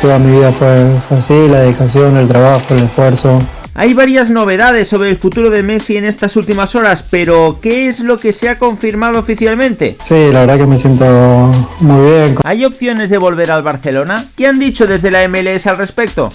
toda mi vida fue, fue así, la dedicación, el trabajo, el esfuerzo. Hay varias novedades sobre el futuro de Messi en estas últimas horas, pero ¿qué es lo que se ha confirmado oficialmente? Sí, la verdad que me siento muy bien. ¿Hay opciones de volver al Barcelona? ¿Qué han dicho desde la MLS al respecto?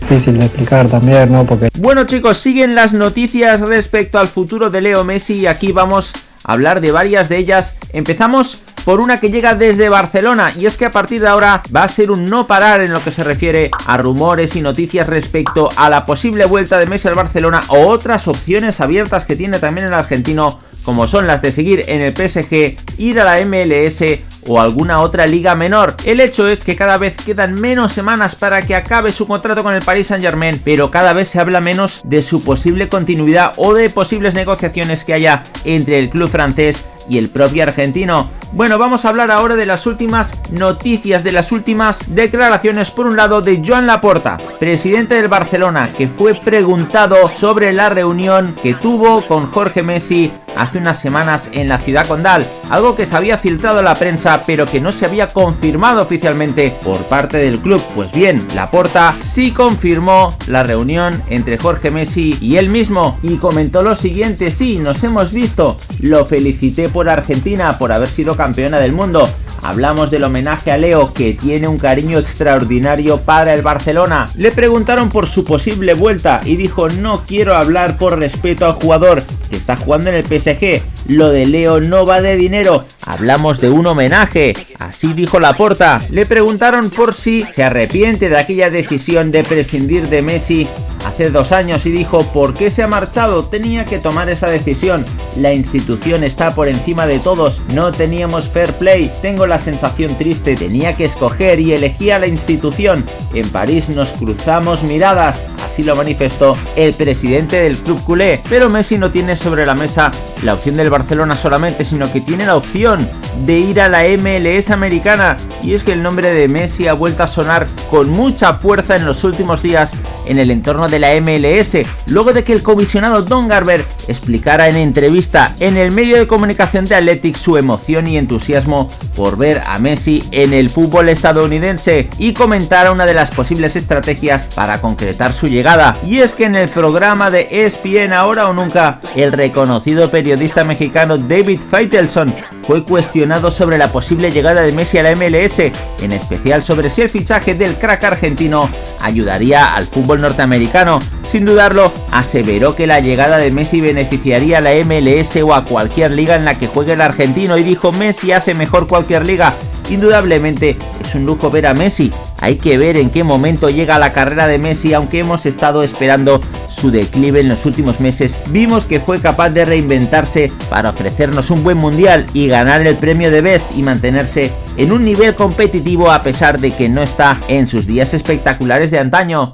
Difícil de explicar también, ¿no? Porque... Bueno chicos, siguen las noticias respecto al futuro de Leo Messi y aquí vamos a hablar de varias de ellas. Empezamos por una que llega desde Barcelona y es que a partir de ahora va a ser un no parar en lo que se refiere a rumores y noticias respecto a la posible vuelta de Messi al Barcelona o otras opciones abiertas que tiene también el argentino como son las de seguir en el PSG, ir a la MLS o alguna otra liga menor. El hecho es que cada vez quedan menos semanas para que acabe su contrato con el Paris Saint Germain, pero cada vez se habla menos de su posible continuidad o de posibles negociaciones que haya entre el club francés y el propio argentino. Bueno, vamos a hablar ahora de las últimas noticias, de las últimas declaraciones, por un lado de Joan Laporta, presidente del Barcelona, que fue preguntado sobre la reunión que tuvo con Jorge Messi hace unas semanas en la ciudad condal, algo que se había filtrado a la prensa pero que no se había confirmado oficialmente por parte del club. Pues bien, Laporta sí confirmó la reunión entre Jorge Messi y él mismo y comentó lo siguiente, sí, nos hemos visto, lo felicité por Argentina por haber sido campeona del mundo. Hablamos del homenaje a Leo que tiene un cariño extraordinario para el Barcelona. Le preguntaron por su posible vuelta y dijo no quiero hablar por respeto al jugador que está jugando en el PSG. Lo de Leo no va de dinero, hablamos de un homenaje. Así dijo Laporta. Le preguntaron por si se arrepiente de aquella decisión de prescindir de Messi dos años y dijo ¿por qué se ha marchado? Tenía que tomar esa decisión. La institución está por encima de todos. No teníamos fair play. Tengo la sensación triste. Tenía que escoger y elegí a la institución. En París nos cruzamos miradas. Así lo manifestó el presidente del club culé. Pero Messi no tiene sobre la mesa la opción del Barcelona solamente, sino que tiene la opción de ir a la MLS americana. Y es que el nombre de Messi ha vuelto a sonar con mucha fuerza en los últimos días en el entorno de la MLS, luego de que el comisionado Don Garber explicara en entrevista en el medio de comunicación de Athletics su emoción y entusiasmo por ver a Messi en el fútbol estadounidense y comentara una de las posibles estrategias para concretar su llegada. Y es que en el programa de ESPN Ahora o Nunca, el reconocido periodista mexicano David Feitelson fue cuestionado sobre la posible llegada de Messi a la MLS, en especial sobre si el fichaje del crack argentino ayudaría al fútbol norteamericano. Sin dudarlo, aseveró que la llegada de Messi beneficiaría a la MLS o a cualquier liga en la que juegue el argentino y dijo Messi hace mejor cualquier liga. Indudablemente es un lujo ver a Messi, hay que ver en qué momento llega la carrera de Messi, aunque hemos estado esperando su declive en los últimos meses, vimos que fue capaz de reinventarse para ofrecernos un buen mundial y ganar el premio de Best y mantenerse en un nivel competitivo a pesar de que no está en sus días espectaculares de antaño.